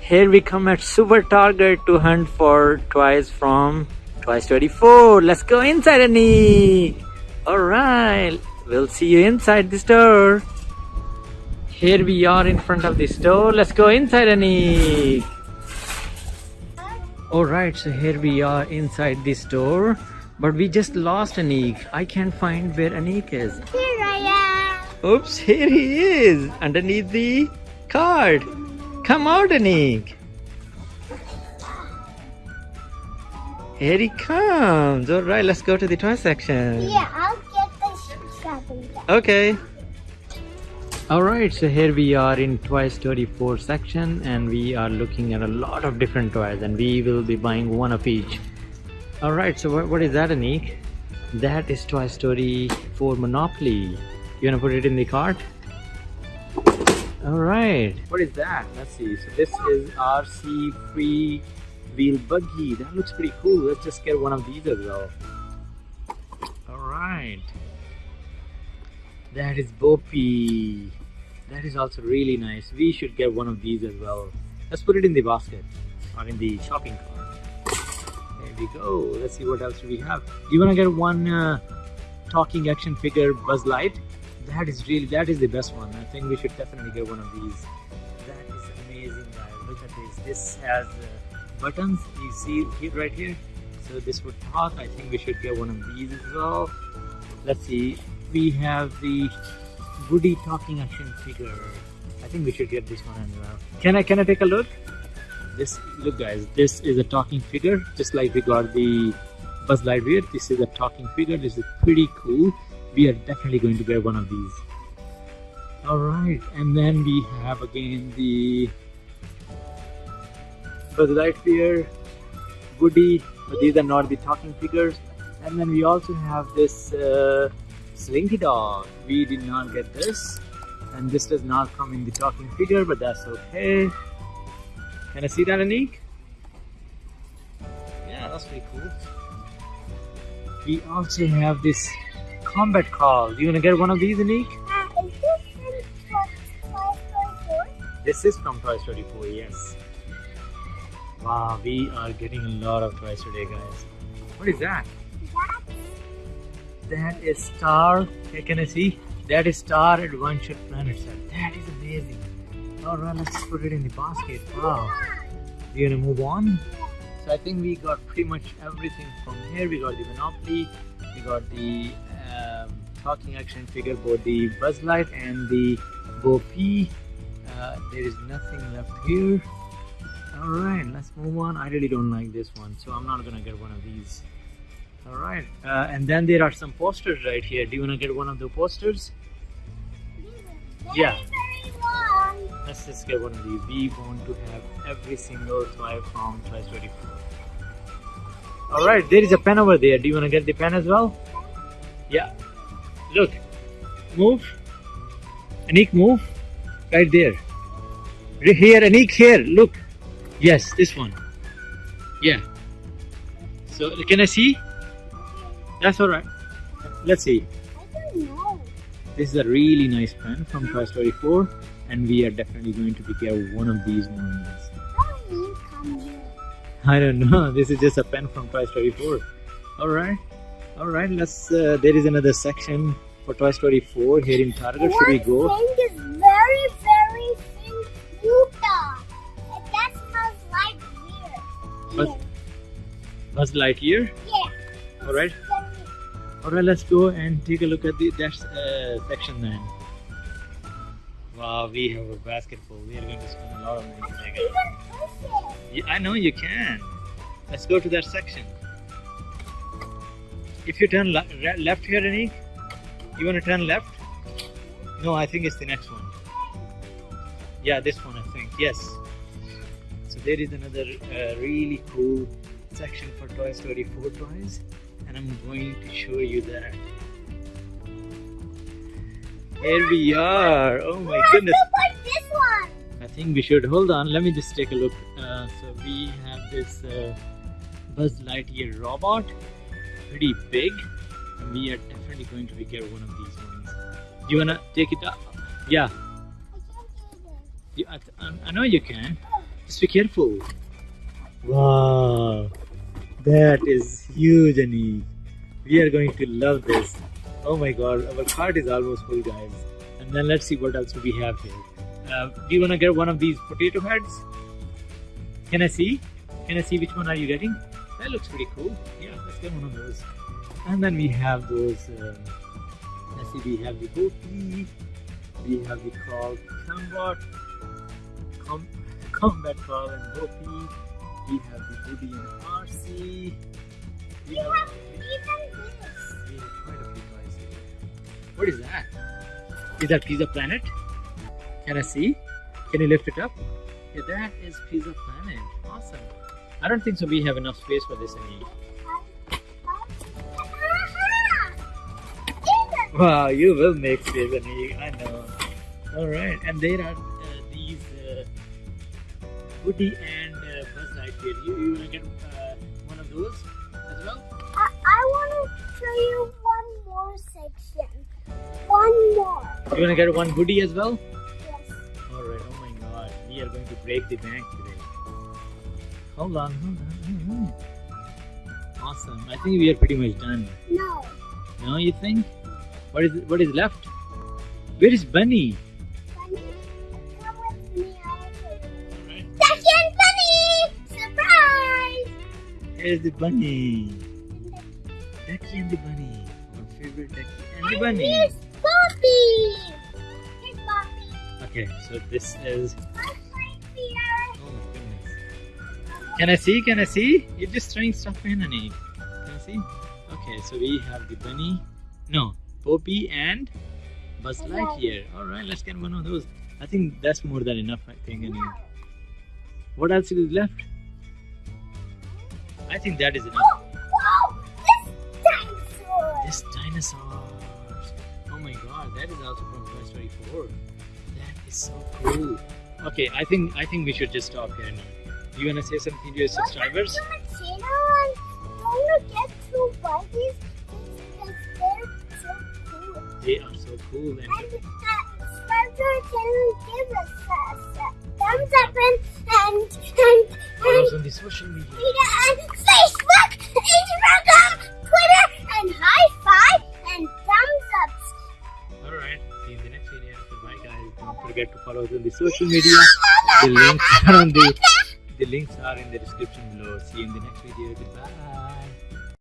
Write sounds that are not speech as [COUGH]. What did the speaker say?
Here we come at Super Target to hunt for toys from Toy Story 4. Let's go inside, Anik. Alright, we'll see you inside the store. Here we are in front of the store. Let's go inside, Anik. Alright, so here we are inside the store. But we just lost Anik. I can't find where Anik is. Here I am. Oops, here he is underneath the card. Come out, Anik. Here he comes. All right, let's go to the toy section. Yeah, I'll get the shopping bag. Okay. All right, so here we are in Toy Story 4 section and we are looking at a lot of different toys and we will be buying one of each. All right, so what, what is that, Anik? That is Toy Story 4 Monopoly. You wanna put it in the cart? All right. What is that? Let's see. So this is RC free wheel buggy. That looks pretty cool. Let's just get one of these as well. All right. That is Boppy. That is also really nice. We should get one of these as well. Let's put it in the basket or in the shopping cart. There we go. Let's see what else we have. Do you want to get one uh, talking action figure Buzz Light? That is really, that is the best one. I think we should definitely get one of these. That is amazing, guys. Look at this. This has uh, buttons. You see it right here. So this would talk. I think we should get one of these as well. Let's see. We have the Woody talking action figure. I think we should get this one as well. Can I can I take a look? This look guys, this is a talking figure, just like we got the Buzz Lightyear. This is a talking figure. This is pretty cool. We are definitely going to get one of these. Alright, and then we have again the Buzz Lightyear, Woody, but these are not the talking figures. And then we also have this uh, Slinky Dog. We did not get this, and this does not come in the talking figure, but that's okay. Can I see that, Anik? Yeah, that's pretty cool. We also have this Combat Carl. You wanna get one of these, Anik? Uh, is this in Toy Story 4? This is from Toy Story 4, yes. Wow, we are getting a lot of toys today, guys. What is that? That is Star. Hey, can I see? That is Star Adventure Planet set. That is amazing. Alright, let's put it in the basket. Wow. We're gonna move on. So I think we got pretty much everything from here. We got the Monopoly, we got the talking action figure, both the Buzz Light and the Bo. Uh, there is nothing left here. Alright, let's move on. I really don't like this one, so I'm not gonna get one of these. Alright, uh, and then there are some posters right here. Do you wanna get one of the posters? Yeah. Let's just get one of these. We want to have every single toy from Toy Story 4. Alright, there is a pen over there. Do you wanna get the pen as well? Yeah. Look. Move. Anik, move. Right there. Right Here, Anik, here. Look. Yes, this one. Yeah. So, can I see? That's alright. Let's see. I don't know. This is a really nice pen from Toy Story 4 and we are definitely going to pick one of these ones. How you come here? [LAUGHS] I don't know, this is just a pen from Toy Story 4. Alright, alright, let's, uh, there is another section for Toy Story 4 here in Target. Should we go? One thing is very, very thin Utah. And that's Buzz Lightyear. Buzz- Buzz Lightyear. Yeah. Alright, alright, let's go and take a look at the that uh, section then. Wow, we have a basket full. We are going to spend a lot of money today, guys. Even push it. Yeah, I know you can. Let's go to that section. If you turn le- left here, Anik, you want to turn left? No, I think it's the next one. Yeah, this one, I think. Yes. So there is another uh, really cool section for Toy Story 4 toys, and I'm going to show you that. Here we are. Oh my goodness. Look at this one. I think we should hold on. Let me just take a look. Uh, so we have this uh, Buzz Lightyear robot, pretty big, and we are definitely going to get one of these ones. Do you wanna take it up? Yeah. You, I, I know you can. Just be careful. Wow, that is huge, Anik. We are going to love this. Oh my god, our cart is almost full, guys. And then let's see what else we have here. Uh, do you want to get one of these potato heads? Can I see? Can I see which one are you getting? That looks pretty cool. Yeah, let's get one of those. And then we have those. Uh, let's see, we have the goatee. We have the crawl combat, com, combat crawl and goatee. We have the Woody and RC. We We have, have even this. we have quite a few toys here. What is that? Is that Pizza Planet? Can I see? Can you lift it up? Yeah, that is Pizza Planet. Awesome. I don't think so. We have enough space for this any. Wow, you will make space, Anik. I know. All right, and there are uh, these uh, Woody and uh, Buzz Lightyear. You, you wanna get uh, one of those as well? I, I want to show you one more section. One more. You wanna get one Woody as well? Yes. All right. Oh my God, we are going to break the bank today. Hold on, hold on. hold on. Awesome. I think we are pretty much done. No. No, you think? What is what is left? Where is Bunny? Bunny, come with me. Right. Ducky and Bunny! Surprise! Here's the bunny. Ducky and the bunny. My favorite Ducky and the bunny. here's Poppy! Here's Poppy. Okay, so this is. Can I see? Can I see? You're just throwing stuff in, Anik. Can I see? Okay, so we have the bunny. No, Poppy and Buzz Lightyear. All right, let's get one of those. I think that's more than enough. I think. Anik. No. What else is left? I think that is enough. Oh, wow! This dinosaur! This dinosaurs. Oh my god, that is also from Toy Story 4. That is so cool. Okay, I think I think we should just stop here now. You wanna say something to your subscribers? To my channel and don't forget to buy these things because they're so cool. They are so cool and And uh, subscribe to our channel give us a, a thumbs up and and and, follow us on the social media. and Facebook, Instagram, Twitter, and high five and thumbs ups. Alright, see you in the next video. Goodbye guys. Don't forget to follow us on the social media. The links [LAUGHS] are on the the links are in the description below. See you in the next video. Goodbye.